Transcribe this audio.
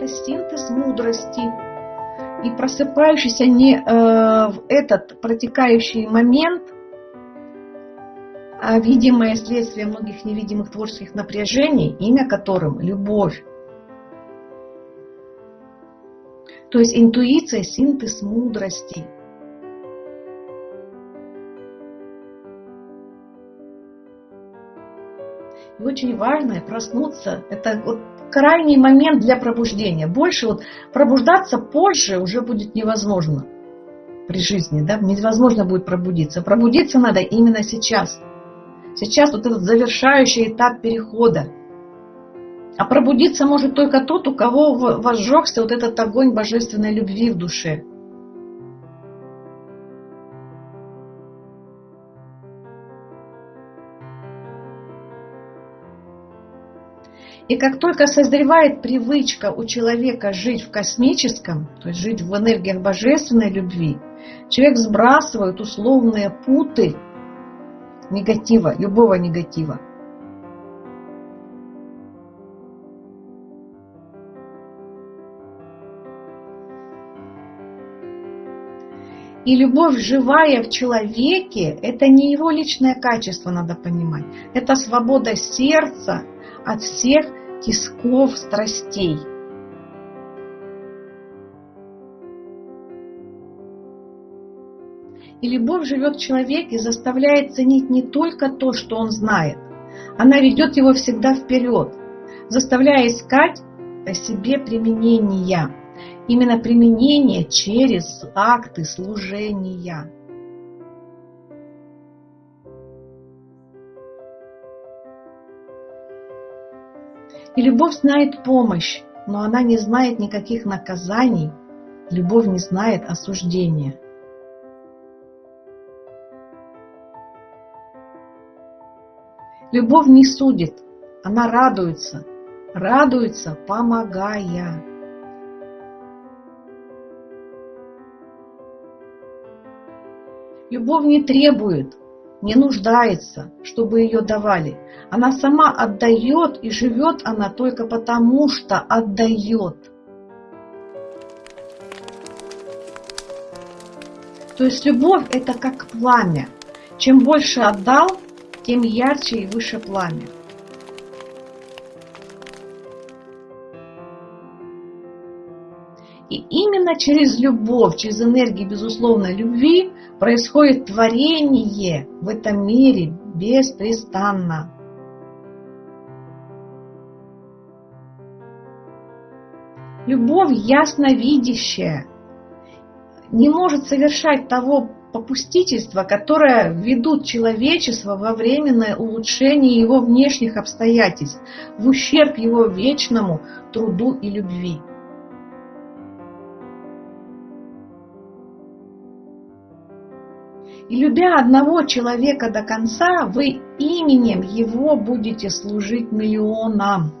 это синтез мудрости. И просыпающийся не э, в этот протекающий момент, а видимое следствие многих невидимых творческих напряжений, имя которым – любовь. То есть интуиция – синтез мудрости – И очень важно проснуться. Это вот крайний момент для пробуждения. Больше вот пробуждаться позже уже будет невозможно при жизни, да, невозможно будет пробудиться. Пробудиться надо именно сейчас. Сейчас вот этот завершающий этап перехода. А пробудиться может только тот, у кого возжегся вот этот огонь божественной любви в душе. И как только созревает привычка у человека жить в космическом, то есть жить в энергиях божественной любви, человек сбрасывает условные путы негатива, любого негатива. И любовь живая в человеке – это не его личное качество, надо понимать. Это свобода сердца от всех тисков страстей. И любовь живет в человеке и заставляет ценить не только то, что он знает. Она ведет его всегда вперед, заставляя искать о себе применения. Именно применение через акты служения. И любовь знает помощь, но она не знает никаких наказаний. Любовь не знает осуждения. Любовь не судит, она радуется, радуется, помогая. Любовь не требует, не нуждается, чтобы ее давали. Она сама отдает, и живет она только потому, что отдает. То есть любовь – это как пламя. Чем больше отдал, тем ярче и выше пламя. И именно через любовь, через энергию безусловной любви происходит творение в этом мире беспрестанно. Любовь ясновидящая не может совершать того попустительства, которое ведут человечество во временное улучшение его внешних обстоятельств, в ущерб его вечному труду и любви. И любя одного человека до конца, вы именем его будете служить миллионам.